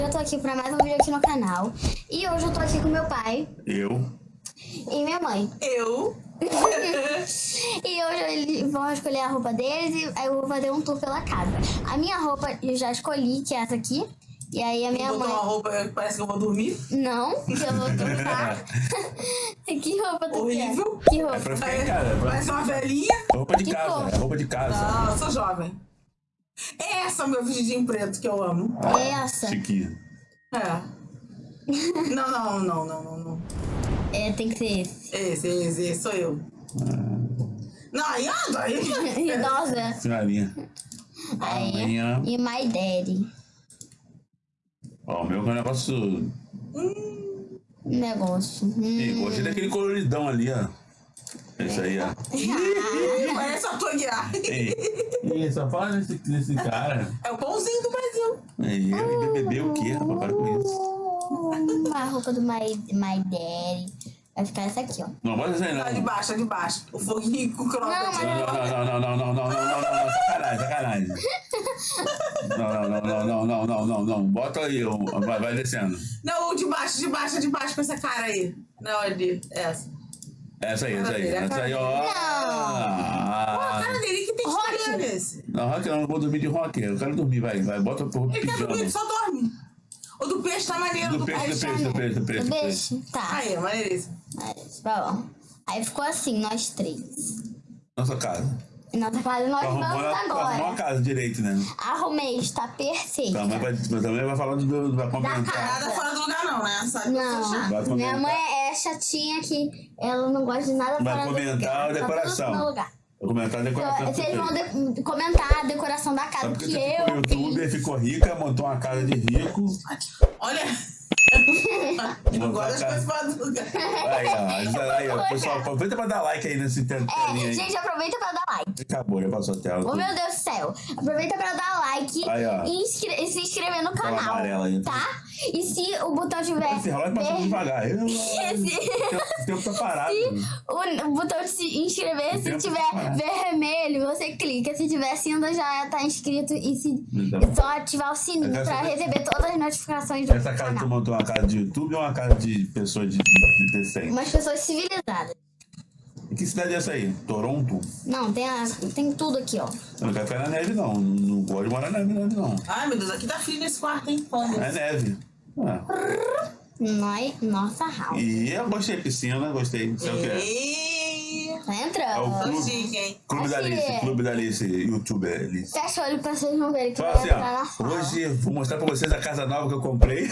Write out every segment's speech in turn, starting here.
hoje eu tô aqui pra mais um vídeo aqui no canal. E hoje eu tô aqui com meu pai Eu. e minha mãe. Eu. E hoje eles vão escolher a roupa deles e aí eu vou fazer um tour pela casa. A minha roupa eu já escolhi, que é essa aqui. E aí a minha Botou mãe... uma roupa que parece que eu vou dormir. Não, que eu vou trocar. que roupa tu Horrível. quer? Que roupa? É pra ficar em casa. é pra- Parece uma velhinha. Roupa de Que casa. cor? É roupa de casa. Não, eu sou jovem. Essa é o meu vestidinho preto que eu amo. Essa. Chiquinho. É. Não, não, não, não, não, não. É, tem que ser esse. Esse, esse, esse sou eu. Não, aí anda, aí. Idosa. Senhorinha. Aí. Amanhã. E my daddy. Ó, o meu é um negócio. Negócio. Hum. Gostei daquele coloridão ali, ó. Esse aí, ó. Ih, Parece a tua guiar. Ei, Ih, só fala nesse, nesse cara. É o pãozinho do Brasil. Ei, ele bebeu o quê, rapaz? Para com isso. Hum, a roupa do my, my daddy. Vai ficar essa aqui, ó. Não, isso aí, não. A de baixo, a de baixo. O foguinho com o mas- Não, não, não, não, não, não, não, não, não, não, não, sacanagem, sacanagem. Não, não, não, não, não, não, não, não, não. Bota aí, ó, vai, vai descendo. Não, o de baixo, de baixo, de baixo com essa cara aí. Não, ali. Essa. Essa aí, essa aí, essa aí, ó. A Ah, cara dele que tem Rock. nesse. Não, rock não, não vou dormir de rock. Eu quero dormir, vai, vai, bota pro Ele quer dormir, ele pijama. só dorme. O do peixe tá maneiro. Do peixe, do peixe. do peixe, do peixe. do peixe. Tá. Aí, maneiríssimo. Mas, tá bom. Aí ficou assim, nós três. Nossa casa. E Nossa casa nós Arrumou, vamos arrumou uma agora. casa direito, né? Arrumei, está perfeita. Tua mãe vai, mãe vai falar do, vai comentar. casa. Nada fora do lugar, não, né? Sabe eu Não, minha mãe é chatinha que ela não gosta de nada Vai do comentar a Tá decoração. Vou comentar a decoração. Então, Vocês vão de- comentar a decoração da casa que você ficou eu youtuber, fiz. ficou rica, montou uma casa de rico. Olha. não gosta das coisas fora do lugar. Aí, ó. Aí, ó. Pessoal, aproveita pra dar like aí nesse telinha É, aí. gente, aproveita pra dar like. Acabou, já passou a tela. Oh, meu Deus do céu. Aproveita pra dar like Aí, e, inscre- e se inscrever no canal, amarela aí. tá? E se o botão tiver Esse relógio passa ver- devagar. Eu- se, O tempo tá parado. o, o botão de se inscrever, se tempo tiver tá vermelho, você clica. Se tiver cinza, já tá inscrito. E, se, Então. e só ativar o sininho quero pra receber todas as notificações do Essa casa tu canal. montou uma casa de YouTube ou uma casa de pessoas de, de, de decente? Umas pessoas civilizadas. E que cidade é essa aí? Toronto? Não, tem, a- tem tudo aqui, ó. Eu não quero ficar na neve, não. Não gosto de morar na neve, não. Ai, meu Deus, aqui tá frio nesse quarto, hein? Olha. É neve. Ah. Nossa house. E eu gostei de piscina, gostei. Não sei o que é. Ei, Tá É o entrando. clube. chique, hein? Clube da. Alice, Clube da Alice, youtuber Alice. Fecha o olho pra vocês não verem que eu Fala assim, entrar na ó. sala. Hoje eu vou mostrar pra vocês a casa nova que eu comprei.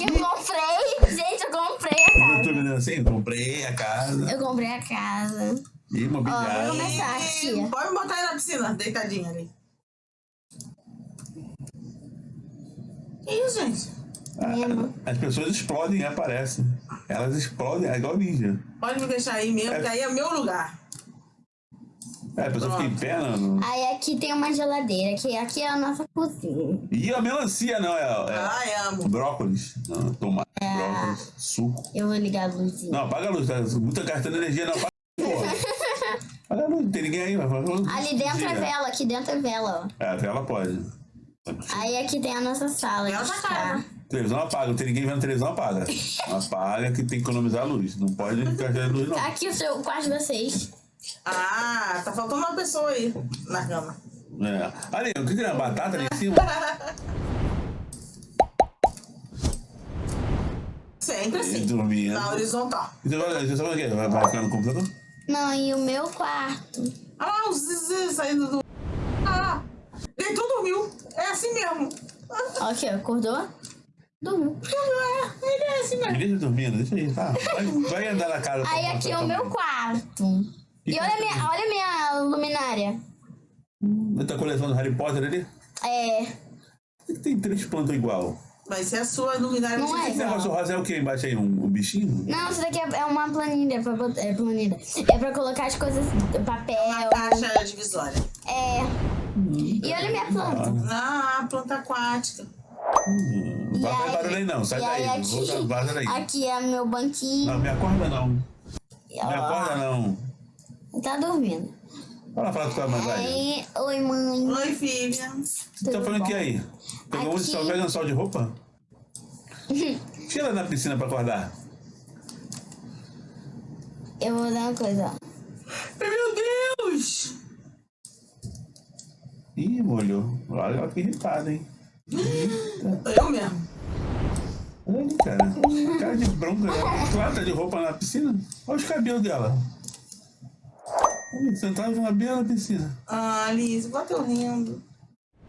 Eu comprei, gente, eu comprei a casa. YouTube dizendo assim, comprei a casa. Eu comprei a casa. E Ó, imobiliário. vou começar aqui. Ih, Pode me botar aí na piscina, deitadinha ali. Que isso, gente? As pessoas explodem e aparecem. Elas explodem, é igual ninja. Pode me deixar aí mesmo, que aí é meu lugar. É, a pessoa fica em pé, não. Aí aqui tem uma geladeira, que aqui é a nossa cozinha. E a melancia, não, é, é Ai, amo. brócolis. Não, tomate, É. brócolis, suco. Eu vou ligar a luzinha. Não, apaga a luz, tá muita gastando energia, não. Apaga. Apaga a luz, não tem ninguém aí, luz. Ali dentro é vela, aqui dentro é vela, ó. É, a vela pode. Aí aqui tem a nossa sala. Vela de tá. Televisão apaga, não tem ninguém vendo televisão, apaga. Apaga que tem que economizar a luz. Não pode a luz, não. Tá aqui o seu o quarto de vocês. Ah, tá faltando uma pessoa aí na cama. É. Ali, o que que é? Batata ali em cima? Sempre E assim. dormindo. Na horizontal. E Você vai, você sabe o quê? Vai, vai ficar no computador? Não, e o meu quarto. Ah lá, o Zizi saindo do. Ah, deitou, dormiu. É assim mesmo. Ó, acordou? Dormiu. É, ele é assim mesmo. Deixa dormindo, deixa aí, tá? Vai, vai andar na casa. Aí aqui é o meu quarto. E olha a minha, olha a minha luminária. Você tá coleção do Harry Potter ali? É. Por que tem três plantas igual? Vai ser a sua luminária. Não é Esse negócio rosa é o quê embaixo aí? Um, um bichinho? Não, isso daqui é é uma planilha pra botar. É planilha. É pra colocar as coisas. Papel. Uma caixa divisória. É. E olha a minha planta. Ah, planta aquática. Não vai fazer barulho aí não, sai daí. aqui, vaza daí. aqui é meu banquinho. Não, me acorda não. E, Me acorda não. Tá dormindo. Fala, fala com tua mãe, vai. Oi mãe. Oi, filha. Você tá tudo falando o que aí? Pegou um Aqui. sol, pega um sol de roupa? Tira ela na piscina pra acordar. Eu vou dar uma coisa. Meu Deus! Ih, molhou. Olha ela que irritada, hein? Eu mesmo. Olha ali, cara. Cara de bronca. Claro, tá de roupa na piscina. Olha os cabelos dela. Sentado com a beira na piscina. Ah, Alice, bota eu rindo.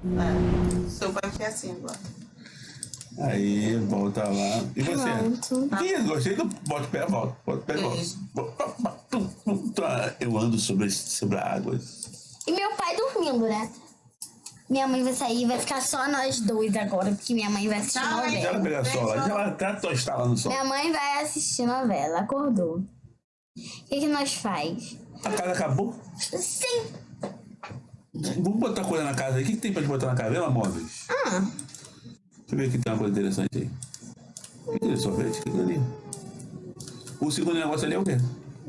É, seu pai quer assim agora. Aí, volta lá. E você? Pronto. Ih, gostei do bote pé, volta. Bote pé, volta. Isso. Tum, tum, tá. Eu ando sobre, sobre a água. E meu pai dormindo, né? Minha mãe vai sair, vai ficar só nós dois agora, porque minha mãe vai assistir Não, Deixa novela. ela pegar lá. Deixa ela até tostar lá no sol. Minha mãe vai assistir novela, acordou. O que, que nós faz? A casa acabou? Sim! Vamos botar coisa na casa aí. O que, que tem pra gente botar na casa? Vela móveis. Ah, Deixa eu ver aqui tem uma coisa interessante aí. O que é? Sorvete? O que é ali? O segundo negócio ali é o quê?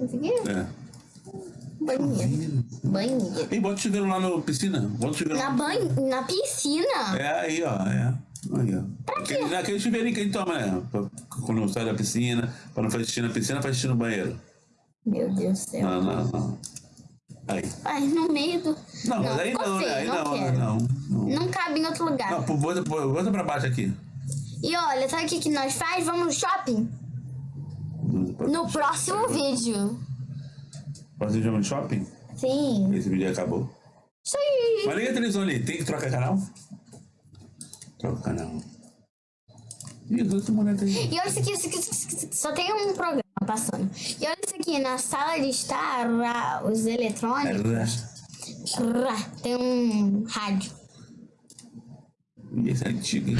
esse aqui? É. Banheiro. Banheiro. E bota o chuveiro lá na piscina. Bota o chuveiro Na, lá. na piscina? É aí, ó. É. Aí, ó. Aquele, naquele chuveirinho que a gente toma, né? Pra- Quando sai da piscina, pra não fazer xixi na piscina, faz xixi no banheiro. Meu Deus do céu. Não, não, não. Aí. Ai, no meio do... Não, mas aí não, né? Aí não não, não. Não, Não cabe em outro lugar. não bota, bota pra baixo aqui. E olha, sabe o que, que nós faz? Vamos no shopping? No próximo vídeo. Pode ir no shopping? Sim. Esse vídeo acabou. Isso aí. Mas liga a televisão ali. Tem que trocar canal? Troca canal. Ih, os outros moleques aí. E olha isso aqui, isso aqui, isso aqui, só tem um programa passando. E olha isso aqui, na sala de estar, os eletrônicos, ra, tem um rádio. Esse é antigo, hein?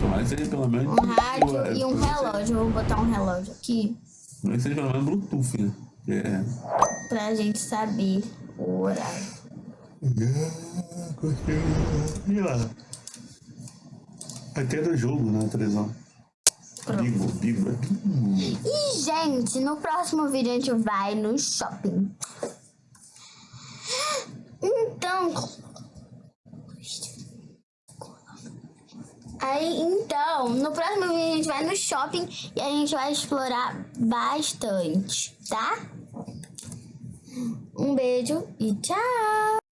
Tomara que seja pelo menos. Um rádio é, e um relógio. Eu vou botar um relógio aqui Tomara que seja pelo menos Bluetooth, né? É. pra gente saber o horário. E lá? Até do jogo na televisão. Bigo, bigo, é bigo. E, gente, no próximo vídeo a gente vai no shopping. Então. Aí, então, no próximo vídeo a gente vai no shopping e a gente vai explorar bastante, tá? Um beijo e tchau!